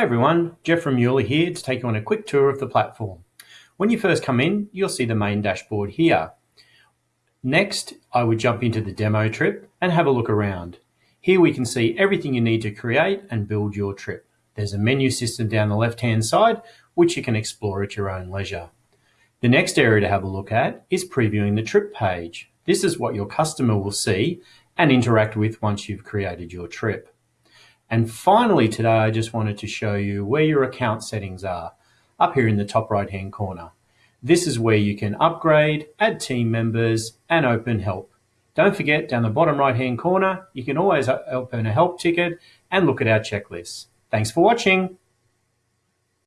Hi everyone, Jeff from Mueller here to take you on a quick tour of the platform. When you first come in, you'll see the main dashboard here. Next, I would jump into the demo trip and have a look around. Here we can see everything you need to create and build your trip. There's a menu system down the left-hand side, which you can explore at your own leisure. The next area to have a look at is previewing the trip page. This is what your customer will see and interact with once you've created your trip. And finally today, I just wanted to show you where your account settings are up here in the top right hand corner. This is where you can upgrade, add team members and open help. Don't forget down the bottom right hand corner, you can always open a help ticket and look at our checklist. Thanks for watching.